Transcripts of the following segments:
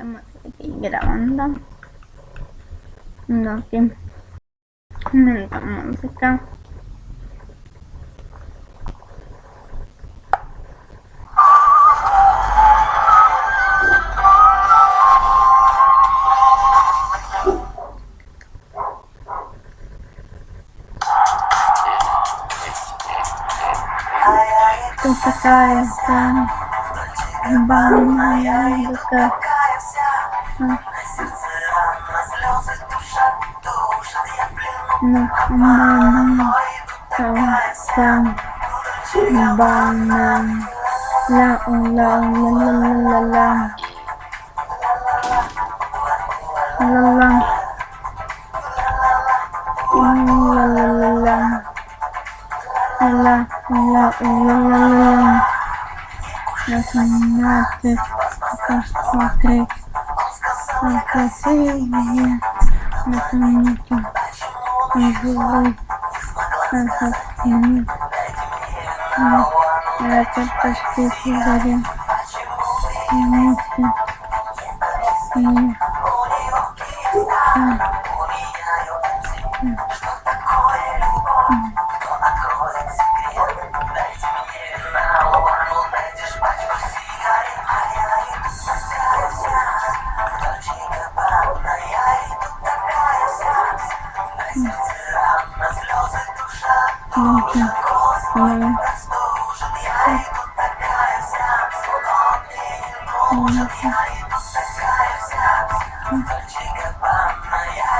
estamos aquí grabando no que música Esto se acaba de estar. Vamos a buscar. Ну, мама, там, там, банан, ла, ла, ла, ла, ла, ла, ла. Ла-ла. Ла-ла-ла-ла. Ла-ла-ла-ла-ла. Насмотреть, посмотреть, как красивые на планете живут, как они летят почти заре. Вместе с ними. Ну-ка, ну. Ну-ка.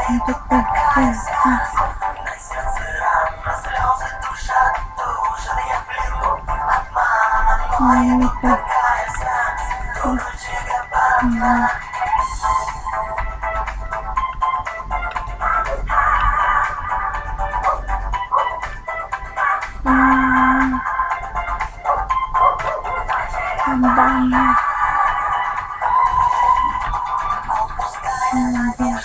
Ну, такой классный.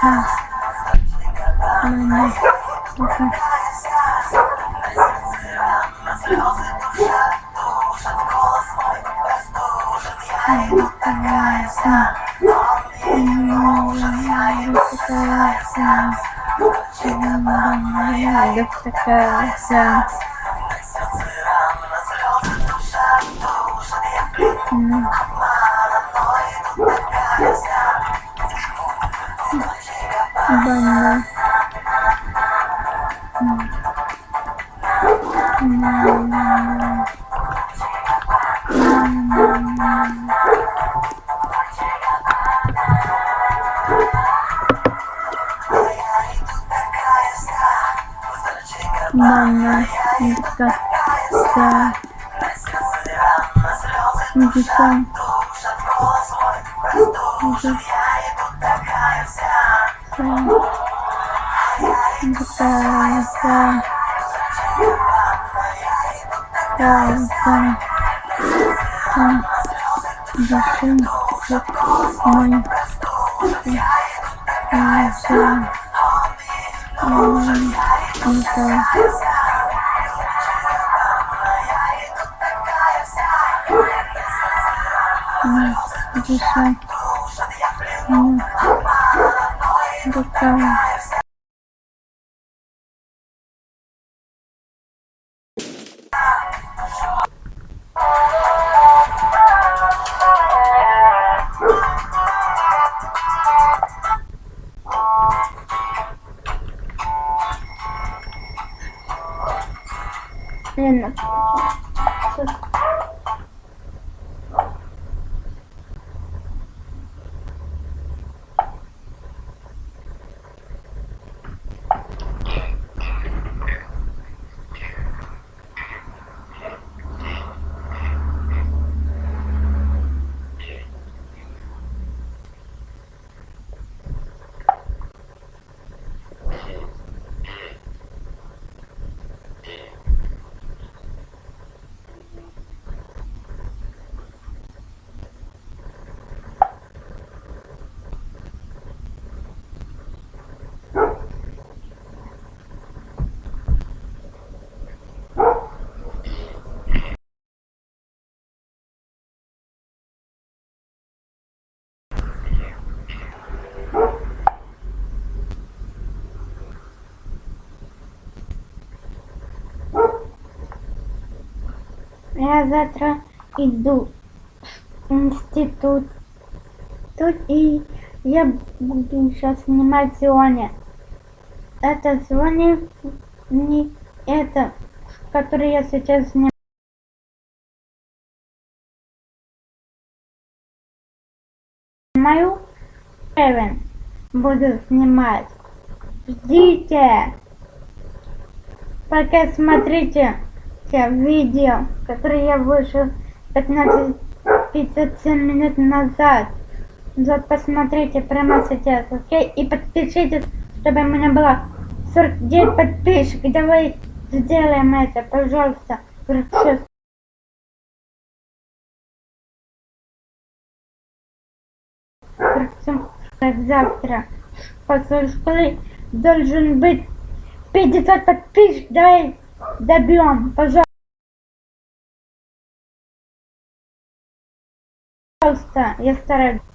А. Мама. Мгм. Ай, классно. М, классно. М, это классно. М. Банан. М. М. М. Мама, это да, музыка, Я завтра иду в институт. Тут и я буду сейчас снимать сегодня. Это сегодня не это, который я сейчас снимаю. Снимаю. Эвен. Буду снимать. Ждите. Пока смотрите видео, которые я вышел 15-57 минут назад. Вот посмотрите прямо сейчас, окей? И подпишитесь, чтобы у меня было 49 подписчиков. Давай сделаем это, пожалуйста. 46. Так, завтра после школы должен быть 50 подписчиков. Давай добьем, пожалуйста. Я стараюсь.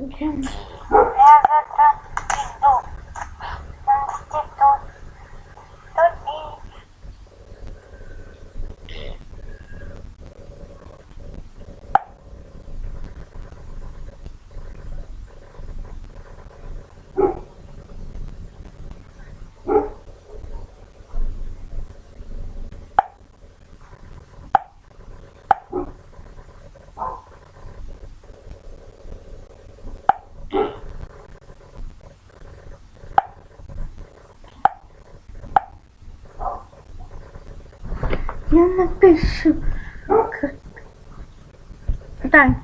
Я завтра я напишу. Так,